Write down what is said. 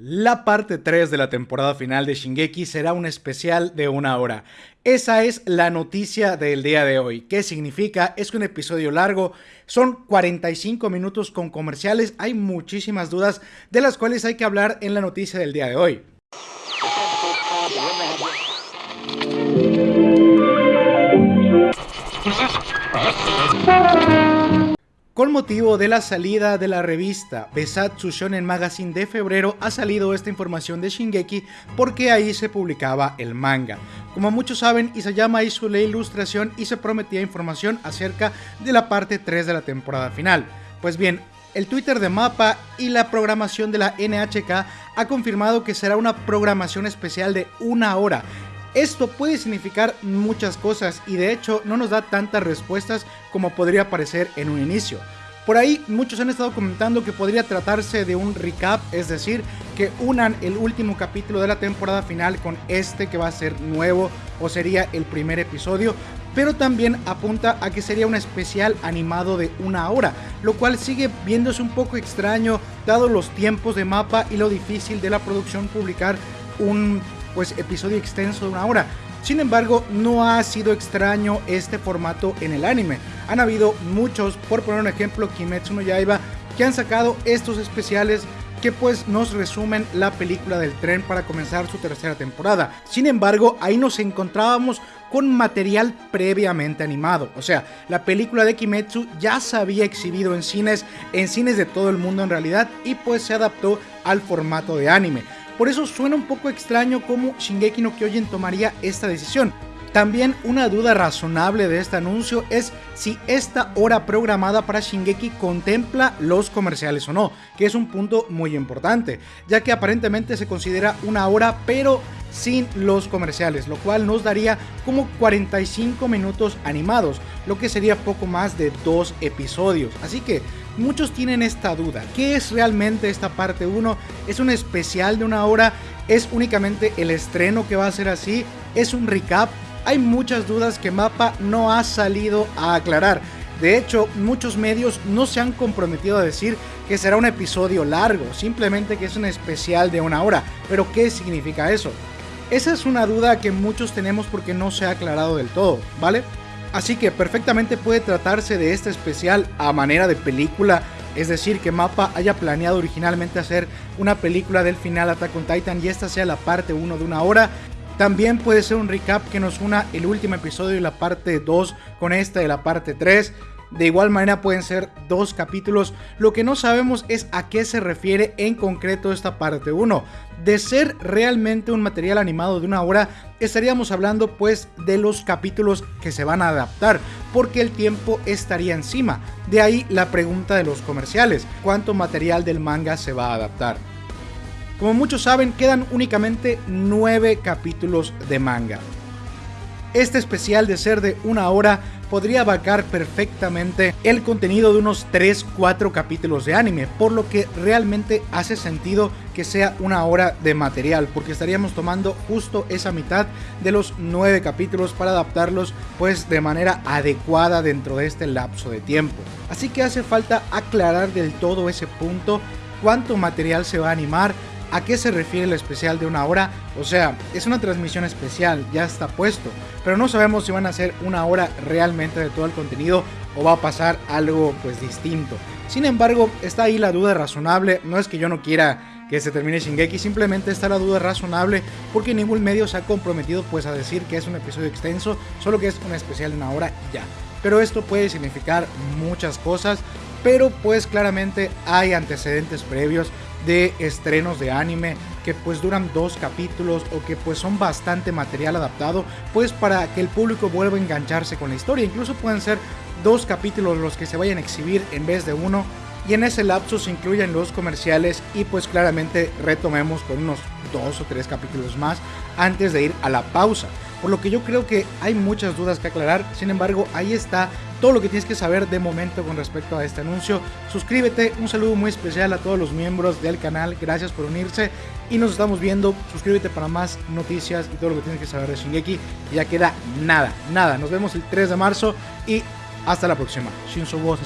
La parte 3 de la temporada final de Shingeki será un especial de una hora. Esa es la noticia del día de hoy. ¿Qué significa? Es un episodio largo, son 45 minutos con comerciales, hay muchísimas dudas de las cuales hay que hablar en la noticia del día de hoy. Con motivo de la salida de la revista Besatsu Shonen Magazine de febrero ha salido esta información de Shingeki porque ahí se publicaba el manga. Como muchos saben, Isayama hizo la ilustración y se prometía información acerca de la parte 3 de la temporada final. Pues bien, el Twitter de Mapa y la programación de la NHK ha confirmado que será una programación especial de una hora esto puede significar muchas cosas y de hecho no nos da tantas respuestas como podría parecer en un inicio. Por ahí muchos han estado comentando que podría tratarse de un recap, es decir, que unan el último capítulo de la temporada final con este que va a ser nuevo o sería el primer episodio, pero también apunta a que sería un especial animado de una hora, lo cual sigue viéndose un poco extraño dado los tiempos de mapa y lo difícil de la producción publicar un pues episodio extenso de una hora. Sin embargo, no ha sido extraño este formato en el anime. Han habido muchos, por poner un ejemplo, Kimetsu no Yaiba, que han sacado estos especiales que pues nos resumen la película del tren para comenzar su tercera temporada. Sin embargo, ahí nos encontrábamos con material previamente animado. O sea, la película de Kimetsu ya se había exhibido en cines, en cines de todo el mundo en realidad, y pues se adaptó al formato de anime. Por eso suena un poco extraño cómo Shingeki no Kyojin tomaría esta decisión. También una duda razonable de este anuncio es si esta hora programada para Shingeki contempla los comerciales o no, que es un punto muy importante, ya que aparentemente se considera una hora pero sin los comerciales, lo cual nos daría como 45 minutos animados, lo que sería poco más de dos episodios. Así que muchos tienen esta duda. ¿Qué es realmente esta parte 1? ¿Es un especial de una hora? ¿Es únicamente el estreno que va a ser así? ¿Es un recap? Hay muchas dudas que Mapa no ha salido a aclarar. De hecho, muchos medios no se han comprometido a decir que será un episodio largo, simplemente que es un especial de una hora. Pero ¿qué significa eso? Esa es una duda que muchos tenemos porque no se ha aclarado del todo, ¿vale? Así que perfectamente puede tratarse de este especial a manera de película, es decir, que Mapa haya planeado originalmente hacer una película del final Attack on Titan y esta sea la parte 1 de una hora. También puede ser un recap que nos una el último episodio y la parte 2 con esta de la parte 3. De igual manera pueden ser dos capítulos. Lo que no sabemos es a qué se refiere en concreto esta parte 1. De ser realmente un material animado de una hora, estaríamos hablando pues de los capítulos que se van a adaptar, porque el tiempo estaría encima. De ahí la pregunta de los comerciales, ¿cuánto material del manga se va a adaptar? Como muchos saben, quedan únicamente 9 capítulos de manga. Este especial de ser de una hora podría abarcar perfectamente el contenido de unos 3-4 capítulos de anime, por lo que realmente hace sentido que sea una hora de material, porque estaríamos tomando justo esa mitad de los 9 capítulos para adaptarlos pues de manera adecuada dentro de este lapso de tiempo. Así que hace falta aclarar del todo ese punto, cuánto material se va a animar, ¿A qué se refiere el especial de una hora? O sea, es una transmisión especial, ya está puesto, pero no sabemos si van a ser una hora realmente de todo el contenido o va a pasar algo pues distinto. Sin embargo, está ahí la duda razonable, no es que yo no quiera que se termine Shingeki, simplemente está la duda razonable porque ningún medio se ha comprometido pues a decir que es un episodio extenso, solo que es un especial de una hora ya. Pero esto puede significar muchas cosas, pero pues claramente hay antecedentes previos de estrenos de anime que pues duran dos capítulos o que pues son bastante material adaptado pues para que el público vuelva a engancharse con la historia. Incluso pueden ser dos capítulos los que se vayan a exhibir en vez de uno. Y en ese lapso se incluyen los comerciales y pues claramente retomemos con unos dos o tres capítulos más antes de ir a la pausa por lo que yo creo que hay muchas dudas que aclarar, sin embargo ahí está todo lo que tienes que saber de momento con respecto a este anuncio. Suscríbete, un saludo muy especial a todos los miembros del canal, gracias por unirse y nos estamos viendo. Suscríbete para más noticias y todo lo que tienes que saber de Shingeki. Ya queda nada, nada. Nos vemos el 3 de marzo y hasta la próxima. Shinzo Wo